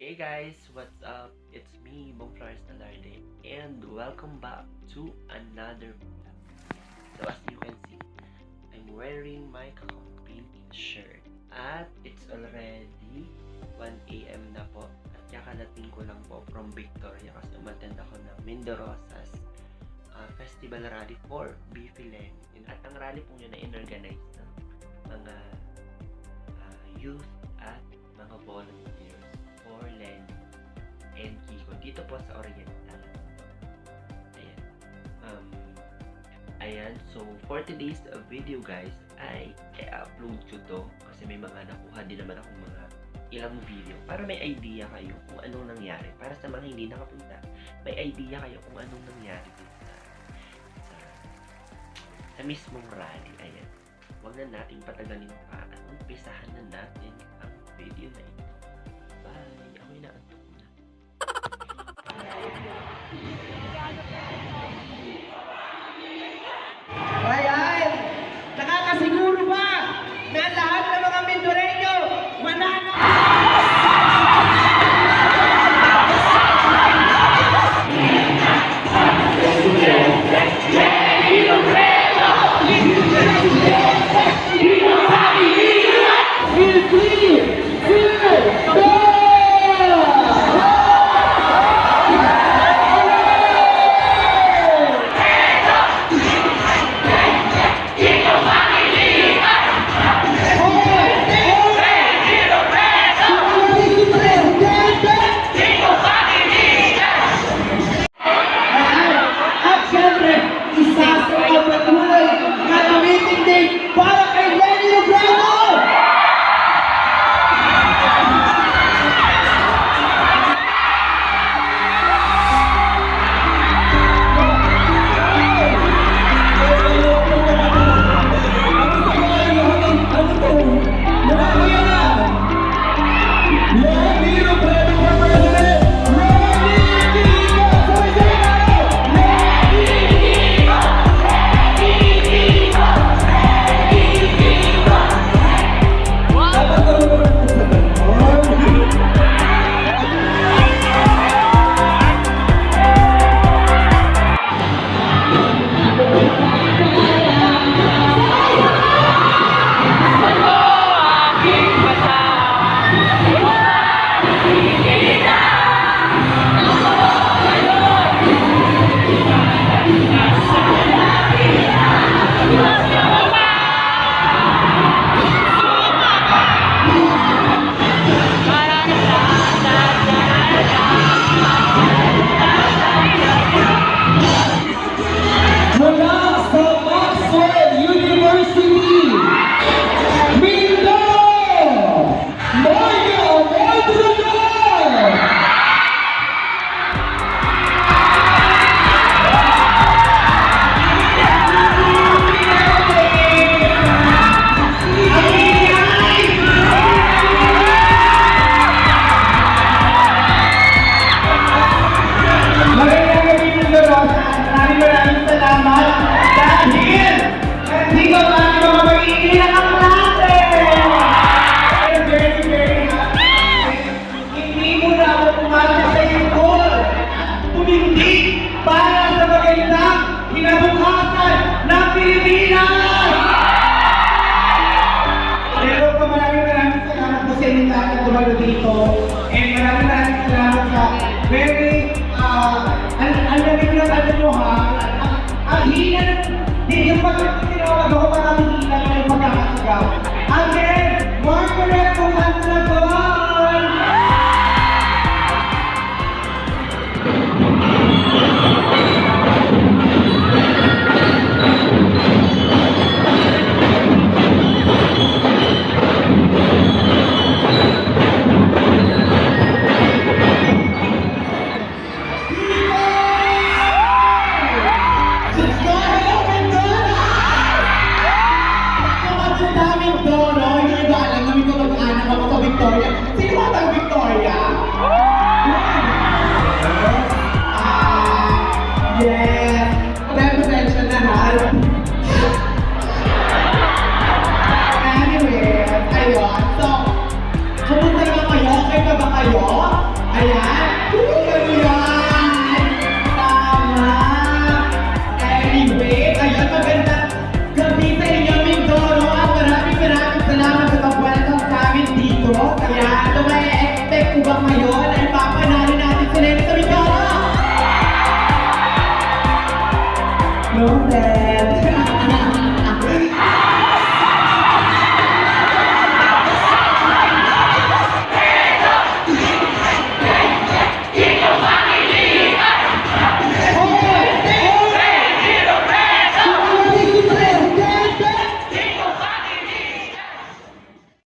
Hey guys, what's up? It's me, Bong Flores Talarde, and welcome back to another vlog. So as you can see, I'm wearing my company shirt. At it's already 1 a.m. na po. At kakalating ko lang po from Victoria kasi umattend ako ng Mindorosas uh, Festival Rally for Bifilen. At ang rally po yun na inorganize ng mga uh, youth at mga volunteers Po sa Oriental. Ayan. Um, ayan. So, for today's video guys, ay i-upload ko to kasi may mga nakuha din naman akong mga ilang video para may idea kayo kung anong nangyari. Para sa mga hindi nakapunta, may idea kayo kung anong nangyari dito sa, sa, sa mismong rally. Ayan. Huwag na nating patagalin pa at umpisahan na natin ang video na ito. Bye! Ako na Thank you. Ele đúng đẹp